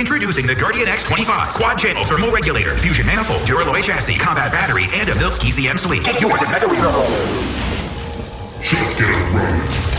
Introducing the Guardian X25 quad channel thermal regulator, fusion manifold, Duraloy chassis, combat batteries, and a Milski CM Suite. Get yours at Mega Retail. Just get a run.